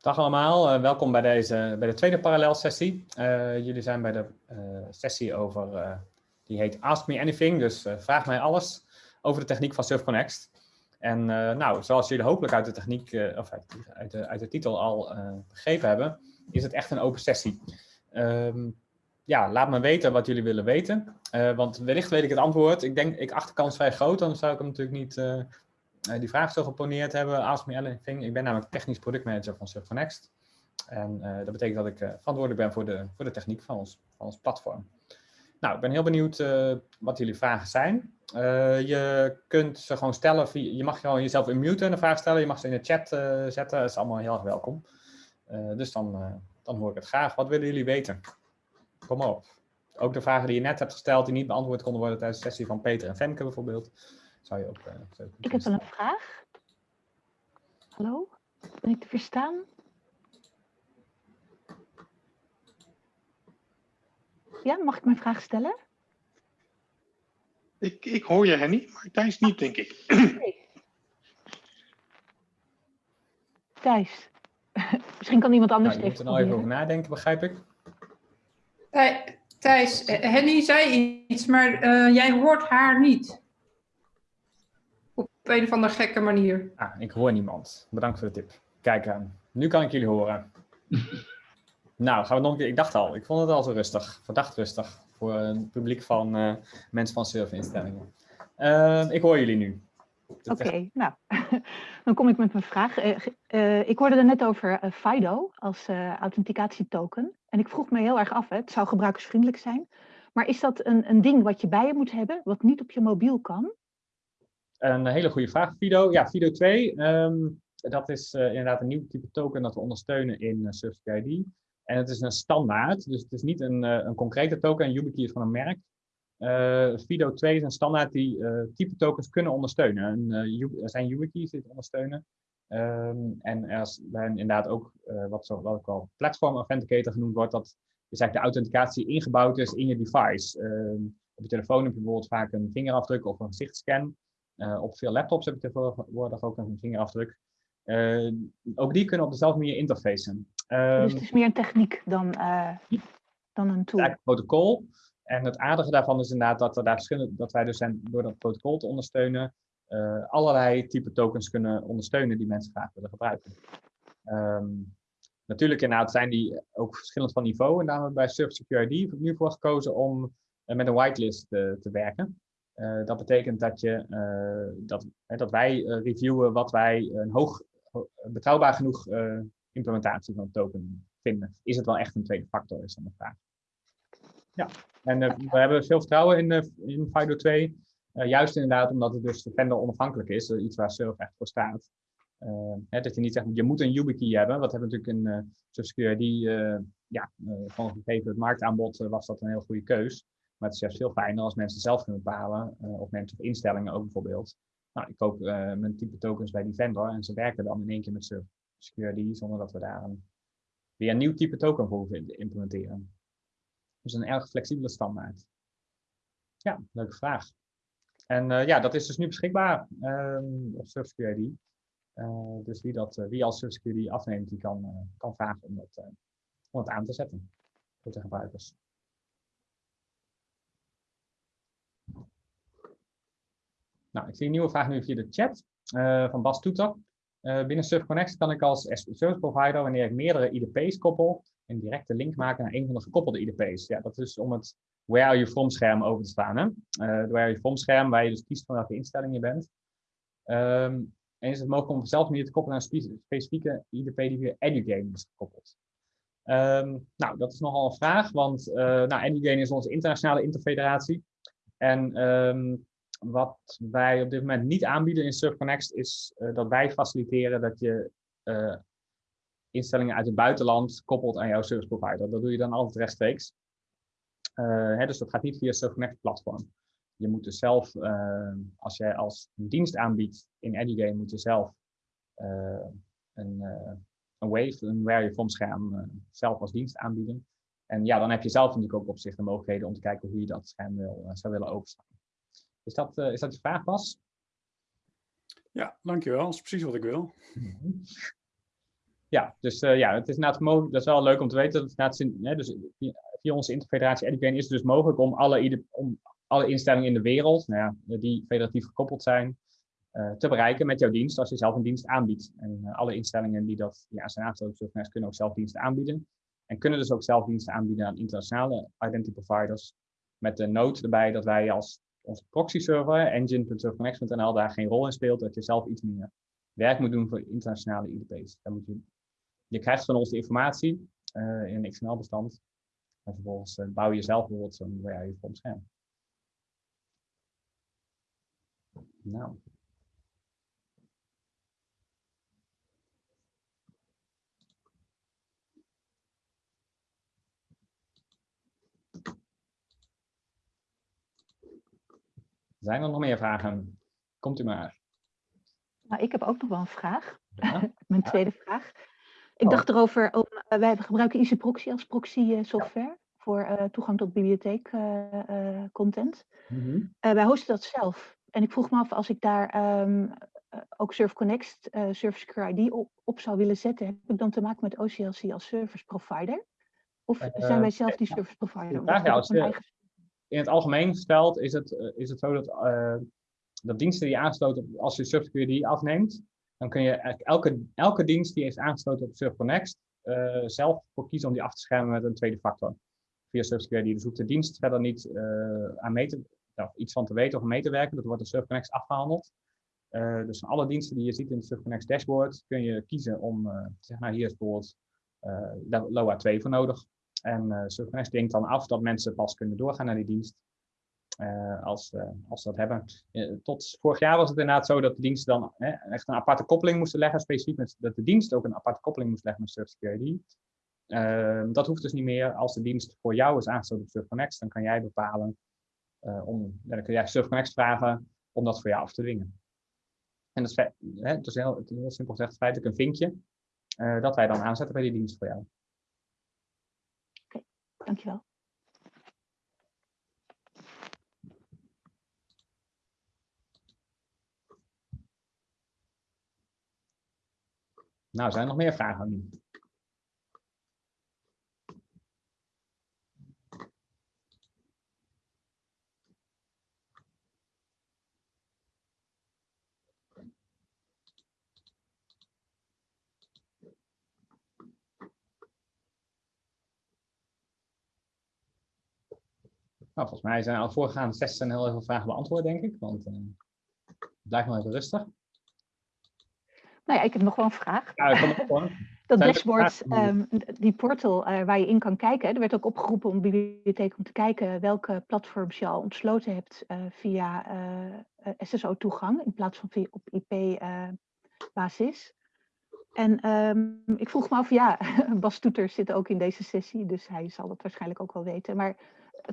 Dag allemaal, uh, welkom bij, deze, bij de tweede parallelsessie. Uh, jullie zijn bij de uh, sessie over, die heet Ask Me Anything, dus vraag mij alles over de techniek van SurfConnect. En nou, zoals jullie hopelijk uit de techniek, of uit, uit, de, uit de titel al begrepen hebben, is het echt een open sessie. Um, ja, laat me weten wat jullie willen weten, want wellicht weet ik het antwoord. Ik denk, ik acht de kans vrij groot, dan zou ik hem natuurlijk niet die vraag zo geponeerd hebben. Ask me. Ik ben namelijk technisch productmanager van SurfConnect. En uh, dat betekent dat ik uh, verantwoordelijk ben voor de, voor de techniek van ons, van ons platform. Nou, ik ben heel benieuwd wat jullie vragen zijn. je kunt ze gewoon stellen, je mag gewoon jezelf unmuten en een vraag stellen. Je mag ze in de chat zetten, dat is allemaal heel erg welkom. dus dan, dan hoor ik het graag. Wat willen jullie weten? Kom op. Ook de vragen die je net hebt gesteld, die niet beantwoord konden worden tijdens de sessie van Peter en Femke bijvoorbeeld. Zou je ook, uh, ik heb wel een vraag. Hallo? Ben ik te verstaan? Ja, mag ik mijn vraag stellen? Ik, ik hoor je, Henny, maar Thijs niet, denk ik. Nee. Thijs, misschien kan iemand anders nou, je moet er nou even over nadenken, begrijp ik. Thijs, Henny zei iets, maar uh, jij hoort haar niet een of andere gekke manier. Ah, ik hoor niemand. Bedankt voor de tip. Kijk aan. Eh, nu kan ik jullie horen. nou, gaan we nog een keer. Ik dacht al, ik vond het al zo rustig. Verdacht rustig. Voor een publiek van uh, mensen van serverinstellingen. Uh, ik hoor jullie nu. Oké, nou, dan kom ik met mijn vraag. Uh, ik hoorde er net over FIDO als authenticatietoken. En ik vroeg me heel erg af, hè, het zou gebruikersvriendelijk zijn. Maar is dat een, een ding wat je bij je moet hebben, wat niet op je mobiel kan? Een hele goede vraag, Fido. Ja, Fido 2, ehm, dat is uh, inderdaad een nieuw type token dat we ondersteunen in uh, ID. En het is een standaard, dus het is niet een, uh, een concrete token. En YubiKey is van een merk. Fido 2 is een standaard die type tokens kunnen ondersteunen. En, er zijn YubiKeys die het ondersteunen. Um, en er zijn inderdaad ook wat, zo, wat wel platform authenticator genoemd wordt. Dat is eigenlijk de authenticatie ingebouwd is in je device. Uh, op je telefoon heb je bijvoorbeeld vaak een vingerafdruk of een gezichtscan. Uh, op veel laptops heb je tegenwoordig ook een vingerafdruk. Uh, ook die kunnen op dezelfde manier interfacen. Um, dus het is meer een techniek dan, uh, dan een tool? Het protocol. En het aardige daarvan is inderdaad dat, er daar verschillende, dat wij dus zijn, door dat protocol te ondersteunen, allerlei type tokens kunnen ondersteunen die mensen graag willen gebruiken. Um, natuurlijk inderdaad zijn die ook verschillend van niveau. En daarom hebben we bij Surf Security nu voor gekozen om met een whitelist te werken. Uh, dat betekent dat, je, uh, dat, hè, dat wij uh, reviewen wat wij een hoog, betrouwbaar genoeg implementatie van token vinden. Is het wel echt een tweede factor, is dan de vraag. Ja, en we hebben veel vertrouwen in, in FIDO 2. juist inderdaad omdat het dus vendor onafhankelijk is, iets waar Surf echt voor staat. Hè, dat je niet zegt, je moet een YubiKey hebben. Wat hebben we natuurlijk in uh, Security, ja, van gegeven het marktaanbod was dat een heel goede keus. Maar het is juist veel fijner als mensen zelf kunnen bepalen, uh, of mensen of instellingen ook bijvoorbeeld. Nou, ik koop uh, mijn type tokens bij die vendor en ze werken dan in één keer met security zonder dat we daar een, weer een nieuw type token voor hoeven implementeren. Dus een erg flexibele standaard. Ja, leuke vraag. En uh, ja, dat is dus nu beschikbaar um, op SurfSecurity. Uh, dus wie, dat, wie als SurfSecurity afneemt, die kan, kan vragen om, dat, om het aan te zetten voor de gebruikers. Nou, ik zie een nieuwe vraag nu via de chat uh, van Bas Toeter. Uh, binnen SurfConnect kan ik als service provider, wanneer ik meerdere IDP's koppel, een directe link maken naar een van de gekoppelde IDP's. Ja, dat is om het Where are you from scherm over te staan. Hè? Uh, Where are you from scherm, waar je dus kiest van welke instelling je bent. Um, en is het mogelijk om op dezelfde te koppelen naar een specifieke IDP die via EduGame is gekoppeld. Um, nou, dat is nogal een vraag, want uh, nou, EduGame is onze internationale interfederatie. En um, wat wij op dit moment niet aanbieden in SurfConnect is uh, dat wij faciliteren dat je uh, instellingen uit het buitenland koppelt aan jouw service provider. Dat doe je dan altijd rechtstreeks. Uh, hè, dus dat gaat niet via SurfConnect platform. Je moet dus zelf, als jij als dienst aanbiedt in EduGame, moet je zelf een, een Wave, een Where You From scherm zelf als dienst aanbieden. En ja, dan heb je zelf natuurlijk ook op zich de mogelijkheden om te kijken hoe je dat scherm wil, zou willen openstaan. Is dat, uh, is dat je vraag, Bas? Ja, dankjewel. Dat is precies wat ik wil. Ja, dus eh, ja, het is inderdaad mogelijk, dat is wel leuk om te weten. Dat het inderdaad, hè, dus via, onze interfederatie EduCain is het dus mogelijk om alle, om alle instellingen in de wereld, nou ja, die federatief gekoppeld zijn, eh, te bereiken met jouw dienst als je zelf een dienst aanbiedt. En alle instellingen die dat ja, zijn aangesloten kunnen ook zelf diensten aanbieden. En kunnen dus ook zelf diensten aanbieden aan internationale identity providers. Met de noot erbij dat wij als onze proxy server, engine.surfconnect.nl, daar geen rol in speelt. Dat je zelf iets meer werk moet doen voor internationale IDP's. Dan moet je, je krijgt van ons de informatie eh, in een XML-bestand. En vervolgens eh, bouw je zelf bijvoorbeeld zo'n WAI voor scherm. Nou. Zijn er nog meer vragen? Komt u maar. Nou, ik heb ook nog wel een vraag. Ja. Mijn tweede vraag. Ik Oh. dacht erover, om, eh, wij gebruiken Easy Proxy als proxy eh, software voor eh, toegang tot bibliotheek eh, content. Mhm. Wij hosten dat zelf. En ik vroeg me af, als ik daar ehm, eh, ook Surf Connect, Secure ID op, op zou willen zetten, heb ik dan te maken met OCLC als service provider? Of zijn wij zelf die service provider? vraag een als in het algemeen gesteld is het, eh, is het zo dat, eh, dat diensten die aansluiten, als je SurfSecurity afneemt, dan kun je eigenlijk elke, elke dienst die is aangesloten op SurfConnect eh zelf voor kiezen om die af te schermen met een tweede factor. Via SurfSecurity. Dus hoeft de dienst verder niet aan mee te, iets van te weten of mee te werken. Dat wordt in SurfConnect afgehandeld. Eh, dus van alle diensten die je ziet in het SurfConnect dashboard kun je kiezen om zeggen, nou hier is bijvoorbeeld LoA 2 voor nodig. En eh SurfConnect denkt dan af dat mensen pas kunnen doorgaan naar die dienst eh, als, eh, als ze dat hebben. Eh, tot vorig jaar was het inderdaad zo dat de diensten dan echt een aparte koppeling moesten leggen, specifiek met, dat de dienst ook een aparte koppeling moest leggen met SurfSecurity. Eh, dat hoeft dus niet meer. Als de dienst voor jou is aangesloten op SurfConnect, dan kan jij bepalen eh, om, dan kun jij SurfConnect vragen om dat voor jou af te dwingen. En dat is, het is heel, heel simpel gezegd feitelijk een vinkje eh, dat wij dan aanzetten bij die dienst voor jou. Dankjewel. Nou, zijn er nog meer vragen? Nou, volgens mij zijn al voorgaande sessies heel veel vragen beantwoord, denk ik. Want eh blijf maar even rustig. Nou ja, ik heb nog wel een vraag. Ja. Dat er dashboard, ehm, die portal eh, waar je in kan kijken, er werd ook opgeroepen om de bibliotheek om te kijken welke platforms je al ontsloten hebt eh, via eh, SSO-toegang in plaats van via op IP-basis. en ehm, ik vroeg me af, ja, Bas Toeter zit ook in deze sessie, dus hij zal dat waarschijnlijk ook wel weten. Maar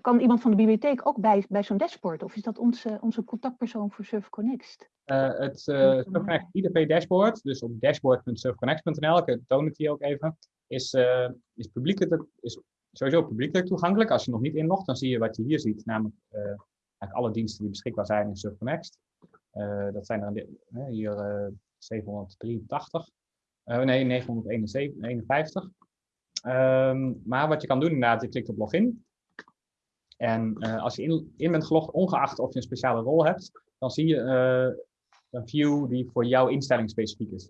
kan iemand van de bibliotheek ook bij, bij zo'n dashboard? Of is dat onze, onze contactpersoon voor Surf Connect? Eh, het uh, Ja. SurfConnect IDP dashboard, dus op dashboard.surfconnect.nl, ik toon het hier ook even, is, eh, is, publiekelijk, is sowieso publiekelijk toegankelijk. Als je nog niet inlogt, dan zie je wat je hier ziet, namelijk eh, eigenlijk alle diensten die beschikbaar zijn in SurfConnect. Eh, dat zijn er eh, hier eh, 783, Eh, nee 951. Ehm, maar wat je kan doen inderdaad, je klikt op login. En eh, als je in, in bent gelogd, ongeacht of je een speciale rol hebt, dan zie je eh, een view die voor jouw instelling specifiek is.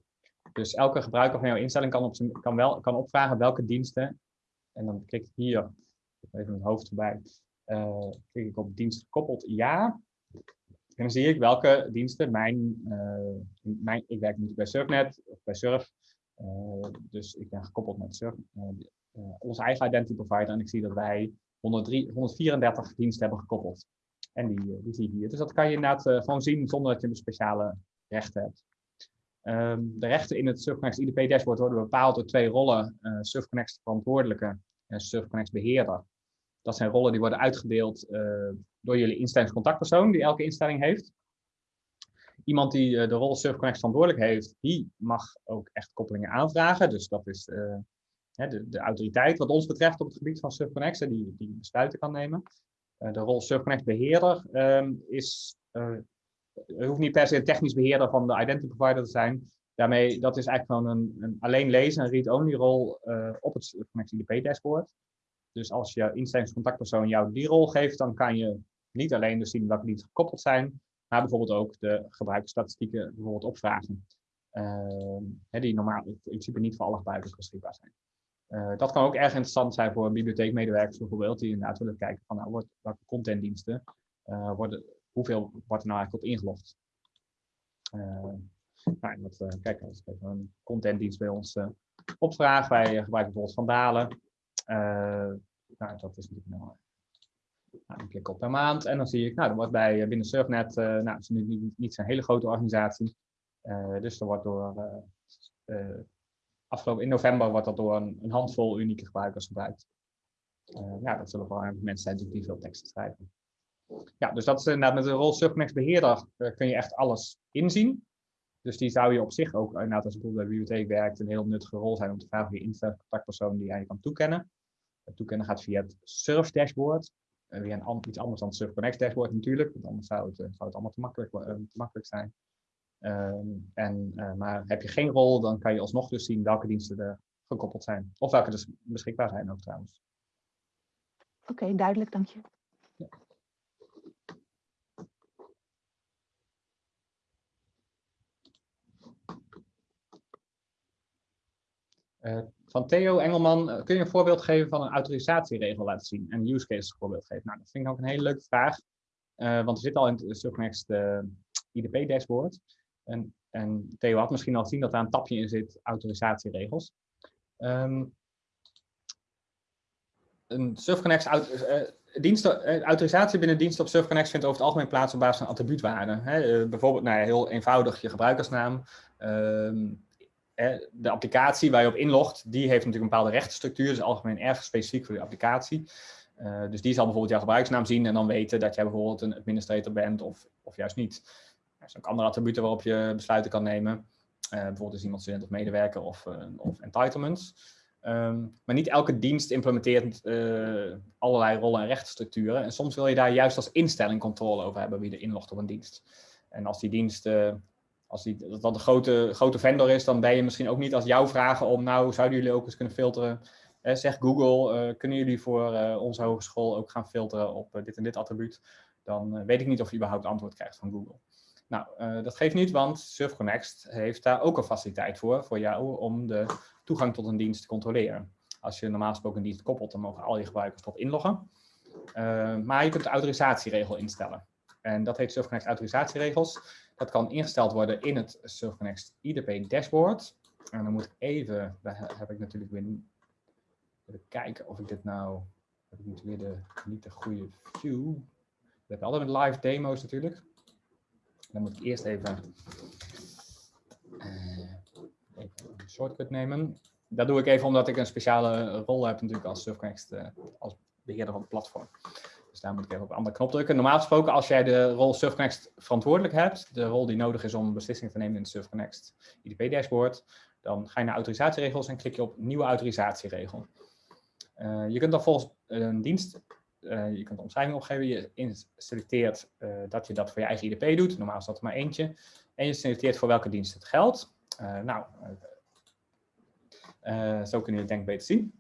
Dus elke gebruiker van jouw instelling kan, op zijn, kan, wel, kan opvragen welke diensten. En dan klik ik hier, even het hoofd erbij, eh, klik ik op dienst gekoppeld ja. En dan zie ik welke diensten mijn, mijn ik werk nu bij Surfnet of bij Surf. dus ik ben gekoppeld met Surf, onze eigen identity provider. En ik zie dat wij 103, 134 diensten hebben gekoppeld. En die, eh, die zie je hier. Dus dat kan je inderdaad eh, gewoon zien zonder dat je een speciale rechten hebt. Ehm, de rechten in het SurfConnect IDP dashboard worden bepaald door twee rollen. eh SurfConnect verantwoordelijke en SurfConnect beheerder. Dat zijn rollen die worden uitgedeeld door jullie instellingscontactpersoon die elke instelling heeft. Iemand die de rol SurfConnect verantwoordelijk heeft, die mag ook echt koppelingen aanvragen. Dus dat is de, de autoriteit wat ons betreft op het gebied van SurfConnect, die, die besluiten kan nemen. Eh, de rol SurfConnect beheerder ehm, is, eh, hoeft niet per se een technisch beheerder van de identity provider te zijn, Daarmee, dat is eigenlijk gewoon een, een alleen lezen, een read-only rol uh, op het Surfconnect IDP dashboard. Dus als je instellingscontactpersoon jou die rol geeft, dan kan je niet alleen dus zien welke diensten gekoppeld zijn, maar bijvoorbeeld ook de gebruikersstatistieken bijvoorbeeld opvragen. Uh, die normaal in principe niet voor alle gebruikers beschikbaar zijn. Uh, dat kan ook erg interessant zijn voor bibliotheekmedewerkers bijvoorbeeld, die inderdaad willen kijken van nou, wordt, welke contentdiensten uh, worden, hoeveel wordt er nou eigenlijk op ingelogd. Uh, nou, dat, kijk, als ik een contentdienst bij ons opvraag, wij gebruiken bijvoorbeeld Vandalen. nou, dat is natuurlijk nou, nou, een klik op per maand en dan zie ik, nou, er wordt bij binnen Surfnet, nou, het is nu niet, niet zo'n hele grote organisatie, dus er wordt door afgelopen in november wordt dat door een, een handvol unieke gebruikers gebruikt. Uh, ja, dat zullen vooral mensen zijn die veel teksten schrijven. Ja, dus dat is inderdaad met de rol Subnext beheerder uh, kun je echt alles inzien. Dus die zou je op zich ook, inderdaad als je bijvoorbeeld bij bibliotheek werkt, een heel nuttige rol zijn om te vragen wie je contactpersoon die jij kan toekennen. Het toekennen gaat via het Surf dashboard. Uh, via een, iets anders dan het Surf Connect dashboard natuurlijk, want anders zou het, zou het allemaal te makkelijk, te makkelijk zijn. Um, en, uh, maar heb je geen rol, dan kan je alsnog dus zien welke diensten er gekoppeld zijn. Of welke dus beschikbaar zijn ook trouwens. Oké, okay, duidelijk, dank je. Ja. Uh, van Theo Engelman, uh, kun je een voorbeeld geven van een autorisatieregel laten zien? En een use case voorbeeld geven? Nou, dat vind ik ook een hele leuke vraag. Uh, want er zit al in het Subnext IDP dashboard. En, en Theo had misschien al gezien dat daar een tapje in zit, autorisatieregels. Um, een Surfconnect uh, diensten, uh, autorisatie binnen diensten op Surfconnect vindt over het algemeen plaats op basis van attribuutwaarden. Uh, bijvoorbeeld nou ja, heel eenvoudig je gebruikersnaam. Ehm, de applicatie waar je op inlogt, die heeft natuurlijk een bepaalde rechtenstructuur, dus algemeen erg specifiek voor de applicatie. Dus die zal bijvoorbeeld jouw gebruikersnaam zien en dan weten dat jij bijvoorbeeld een administrator bent of, of juist niet. Er zijn ook andere attributen waarop je besluiten kan nemen. Uh, bijvoorbeeld is iemand student of medewerker of, uh, of entitlements. Um, maar niet elke dienst implementeert uh, allerlei rollen en rechtenstructuren. En soms wil je daar juist als instelling controle over hebben wie er inlogt op een dienst. En als die dienst, als die, dat, een grote, grote vendor is, dan ben je misschien ook niet als jou vragen om, nou, zouden jullie ook eens kunnen filteren? Eh, zeg Google, kunnen jullie voor onze hogeschool ook gaan filteren op dit en dit attribuut? Dan weet ik niet of je überhaupt antwoord krijgt van Google. Nou, uh, dat geeft niet, want SurfConnect heeft daar ook een faciliteit voor, voor jou om de toegang tot een dienst te controleren. Als je normaal gesproken een dienst koppelt, dan mogen al je gebruikers tot inloggen. Uh, maar je kunt de autorisatieregel instellen. En dat heet SurfConnect autorisatieregels. Dat kan ingesteld worden in het SurfConnect IDP dashboard. En dan moet ik even, daar heb ik natuurlijk weer even kijken of ik dit nou, heb ik natuurlijk weer de, niet de goede view. We hebben altijd live demo's natuurlijk. Dan moet ik eerst even, uh, even een shortcut nemen. Dat doe ik even omdat ik een speciale rol heb natuurlijk als Surfconnect, uh, als beheerder van het platform. Dus daar moet ik even op een andere knop drukken. Normaal gesproken, als jij de rol Surfconnect verantwoordelijk hebt, de rol die nodig is om beslissingen te nemen in het Surfconnect IDP dashboard, dan ga je naar autorisatieregels en klik je op nieuwe autorisatieregel. Uh, je kunt dan volgens een dienst je kunt de omschrijving opgeven, je selecteert uh, dat je dat voor je eigen IDP doet, normaal is dat er maar eentje, en je selecteert voor welke dienst het geldt. Uh, nou, zo kun je het denk ik beter zien.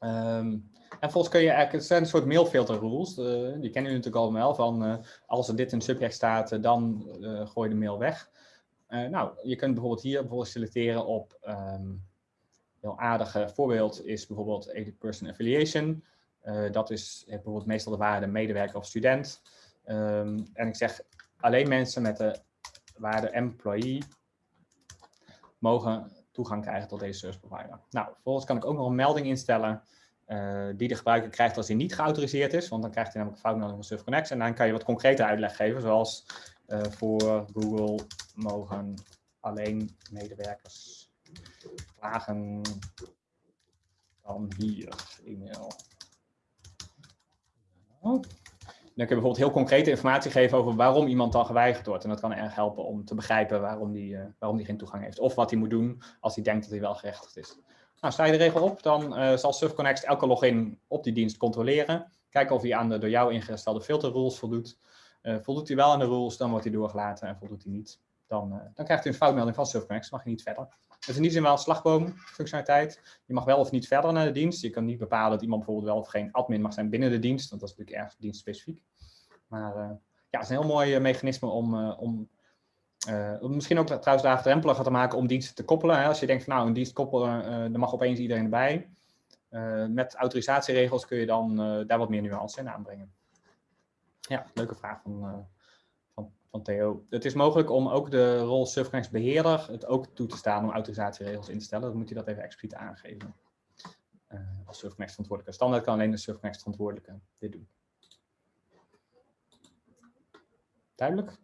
Um, en volgens kun je eigenlijk, het zijn een soort mailfilter rules, die kennen jullie natuurlijk allemaal van als er dit in subject staat, dan gooi je de mail weg. nou, je kunt bijvoorbeeld hier bijvoorbeeld selecteren op, um, heel aardige voorbeeld is bijvoorbeeld edit person affiliation. Uh, dat is bijvoorbeeld meestal de waarde medewerker of student. Um, en ik zeg alleen mensen met de waarde employee mogen toegang krijgen tot deze service provider. Nou, vervolgens kan ik ook nog een melding instellen uh, die de gebruiker krijgt als hij niet geautoriseerd is, want dan krijgt hij namelijk een foutmelding van SurfConnect en dan kan je wat concrete uitleg geven, zoals voor Google mogen alleen medewerkers vragen dan hier e-mail dan kun je bijvoorbeeld heel concrete informatie geven over waarom iemand dan geweigerd wordt. En dat kan erg helpen om te begrijpen waarom die, uh, waarom die geen toegang heeft. Of wat hij moet doen als hij denkt dat hij wel gerechtigd is. Nou, sta je de regel op, dan uh, zal SurfConnect elke login op die dienst controleren. Kijken of hij aan de door jou ingestelde filterrules voldoet. Uh, voldoet hij wel aan de rules, dan wordt hij doorgelaten en voldoet hij niet. dan, eh, dan krijgt u een foutmelding van Surfconnect, mag je niet verder. Is in die zin wel een slagboomfunctionaliteit. Je mag wel of niet verder naar de dienst. Je kan niet bepalen dat iemand bijvoorbeeld wel of geen admin mag zijn binnen de dienst, want dat is natuurlijk erg dienstspecifiek. Maar uh, ja, het is een heel mooi mechanisme om, om misschien ook trouwens laagdrempeliger te maken om diensten te koppelen. Hè. Als je denkt van nou, een dienst koppelen, dan mag opeens iedereen erbij. met autorisatieregels kun je dan daar wat meer nuance in aanbrengen. Ja, leuke vraag van, van Theo. Het is mogelijk om ook de rol Surfconnect beheerder het ook toe te staan om autorisatieregels in te stellen. Dan moet je dat even expliciet aangeven. Uh, als Surfconnect verantwoordelijke. Standaard kan alleen de Surfconnect verantwoordelijke dit doen. Duidelijk?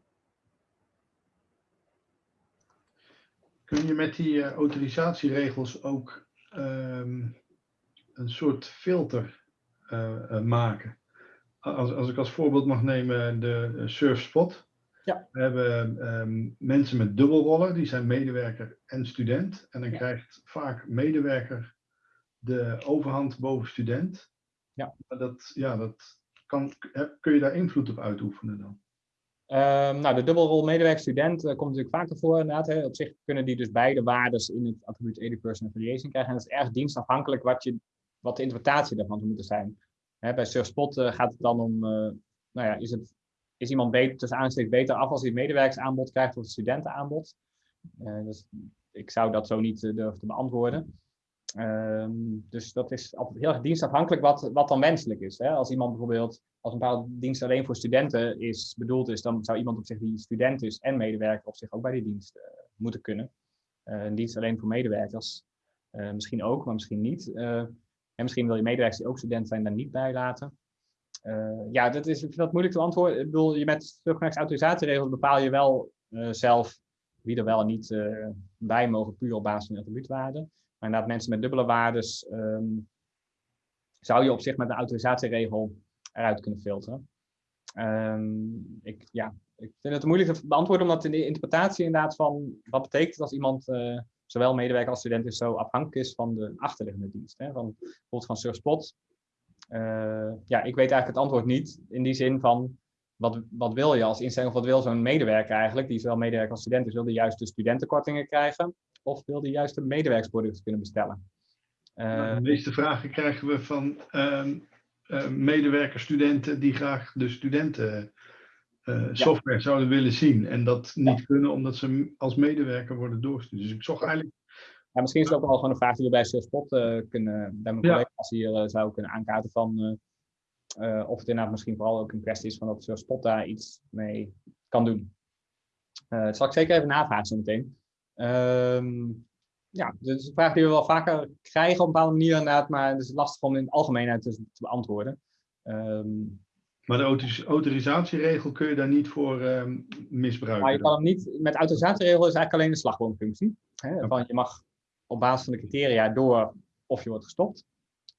Kun je met die uh, autorisatieregels ook um, een soort filter uh, maken? Als, als ik als voorbeeld mag nemen de Surfspot. Ja. We hebben um, mensen met dubbelrollen, die zijn medewerker en student. En dan Ja. krijgt vaak medewerker de overhand boven student. Ja. Dat, ja, dat kan, kun je daar invloed op uitoefenen dan? Ehm, nou, de dubbelrol medewerker-student eh, komt natuurlijk vaker voor inderdaad. Hè. Op zich kunnen die dus beide waardes in het attribuut Person Affiliation krijgen. En dat is erg dienstafhankelijk wat, je, wat de interpretatie daarvan zou moeten zijn. Hè, bij Surfspot eh, gaat het dan om, eh, nou ja, is, het, is iemand beter, tussen aanstekens beter af als hij het medewerkersaanbod krijgt of het studentenaanbod? Eh, dus ik zou dat zo niet eh, durven te beantwoorden. Ehm, dus dat is altijd heel erg dienstafhankelijk wat, wat dan wenselijk is. Hè? Als iemand bijvoorbeeld, als een bepaalde dienst alleen voor studenten is bedoeld is, dan zou iemand op zich die student is en medewerker op zich ook bij die dienst eh, moeten kunnen. Een dienst alleen voor medewerkers, misschien ook, maar misschien niet. En misschien wil je medewerkers die ook student zijn daar niet bij laten. Eh, ja, dat is ik vind dat moeilijk te antwoorden. Ik bedoel, je met Surfconnect autorisatieregels bepaal je wel eh, zelf wie er wel en niet eh, bij mogen, puur op basis van de attribuutwaarde. Maar inderdaad, mensen met dubbele waardes ehm, zou je op zich met een autorisatieregel eruit kunnen filteren. Ehm, ik, ja, ik vind het moeilijk te beantwoorden, omdat in de interpretatie inderdaad van wat betekent als iemand zowel medewerker als student is zo afhankelijk is van de achterliggende dienst. Hè? Van, bijvoorbeeld van Surfspot. Eh, ja, ik weet eigenlijk het antwoord niet in die zin van wat, wat wil je als instelling of wat wil zo'n medewerker eigenlijk, die zowel medewerker als student is, wil die juist de studentenkortingen krijgen of wil die juist de medewerkersproducten kunnen bestellen? Nou, Eh, de meeste vragen krijgen we van ehm, eh, medewerkers, studenten die graag de studenten software zouden willen zien. En dat niet kunnen omdat ze als medewerker worden doorgestuurd. Dus ik zocht eigenlijk Ja, misschien is het ook wel gewoon een vraag die we bij Surfspot eh kunnen, bij mijn Ja. collega's hier eh, zou kunnen aankaarten van eh, eh, of het inderdaad misschien vooral ook een kwestie is van dat Surfspot daar iets mee kan doen. Eh, dat zal ik zeker even navragen zo meteen. Ehm, ja, dus is een vraag die we wel vaker krijgen op een bepaalde manier inderdaad, maar het is lastig om in het algemeenheid te, te beantwoorden. Ehm, Maar de auto- autorisatieregel kun je daar niet voor ehm, misbruiken. Maar je kan hem niet, met autorisatieregel is eigenlijk alleen de slagboomfunctie. Hè? Van je mag op basis van de criteria door of je wordt gestopt.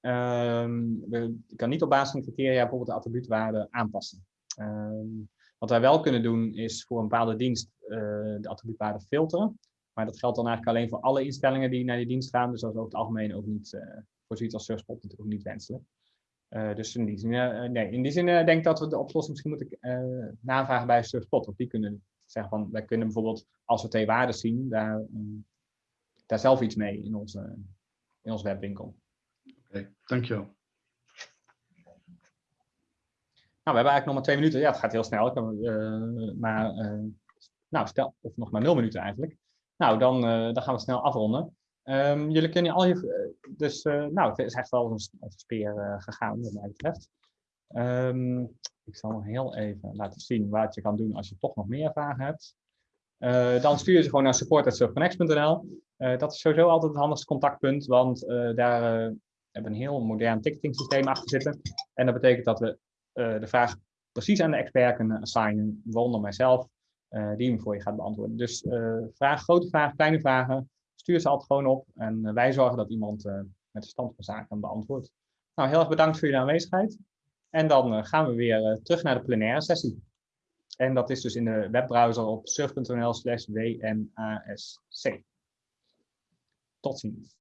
Ehm, we- je kan niet op basis van de criteria bijvoorbeeld de attribuutwaarde aanpassen. Ehm, wat wij wel kunnen doen is voor een bepaalde dienst eh, de attribuutwaarde filteren. Maar dat geldt dan eigenlijk alleen voor alle instellingen die naar die dienst gaan. Dus dat is over het algemeen ook niet, eh, voor zoiets als Surfspot natuurlijk niet wenselijk. Eh, dus in die zin, nee, in die zin denk ik dat we de oplossing misschien moeten navragen bij Surfspot. Of die kunnen zeggen van, wij kunnen bijvoorbeeld, als we twee waarden zien, daar, daar zelf iets mee in onze, in onze webwinkel. Oké, dankjewel. Nou, we hebben eigenlijk nog maar twee minuten. Ja, het gaat heel snel. Ik kan, eh, maar, eh, nou, stel, of nog maar nul minuten eigenlijk. Nou, dan, eh, dan gaan we snel afronden. Ehm, jullie kunnen al je, dus, nou, het is echt wel als een, speer gegaan, wat mij betreft. Ehm, ik zal nog heel even laten zien wat je kan doen als je toch nog meer vragen hebt. Eh, dan stuur je ze gewoon naar support.surfconnect.nl. Eh, dat is sowieso altijd het handigste contactpunt, want eh, daar hebben we een heel modern ticketing achter zitten. En dat betekent dat we de vraag precies aan de expert kunnen assignen, waaronder mijzelf, die hem voor je gaat beantwoorden. Dus vraag, grote vragen, kleine vragen, stuur ze altijd gewoon op en wij zorgen dat iemand met de stand van zaken beantwoordt. Nou, heel erg bedankt voor jullie aanwezigheid. En dan gaan we weer terug naar de plenaire sessie. En dat is dus in de webbrowser op surf.nl slash WNASC. Tot ziens.